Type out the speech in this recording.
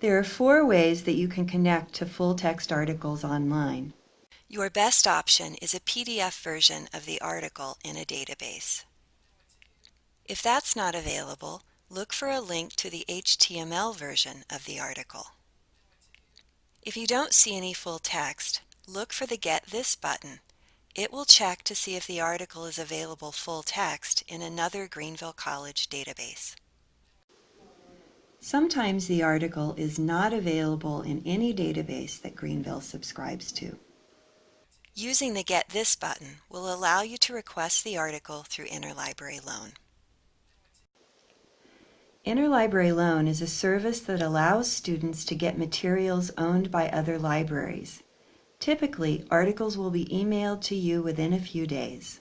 There are four ways that you can connect to full-text articles online. Your best option is a PDF version of the article in a database. If that's not available, look for a link to the HTML version of the article. If you don't see any full text, look for the Get This button. It will check to see if the article is available full text in another Greenville College database. Sometimes the article is not available in any database that Greenville subscribes to. Using the Get This button will allow you to request the article through Interlibrary Loan. Interlibrary Loan is a service that allows students to get materials owned by other libraries. Typically, articles will be emailed to you within a few days.